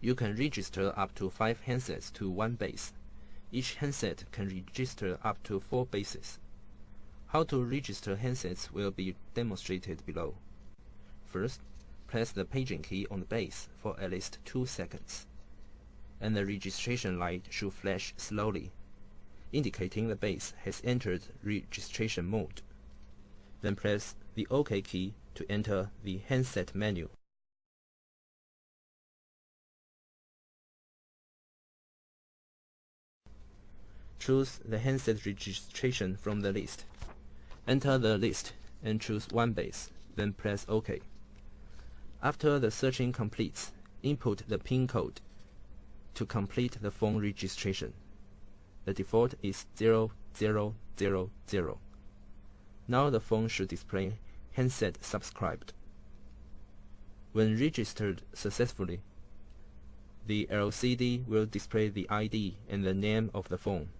You can register up to 5 handsets to one base. Each handset can register up to 4 bases. How to register handsets will be demonstrated below. First, press the paging key on the base for at least 2 seconds, and the registration light should flash slowly, indicating the base has entered registration mode. Then press the OK key to enter the handset menu. Choose the handset registration from the list. Enter the list and choose one base, then press OK. After the searching completes, input the PIN code to complete the phone registration. The default is 0000. Now the phone should display handset subscribed. When registered successfully, the LCD will display the ID and the name of the phone.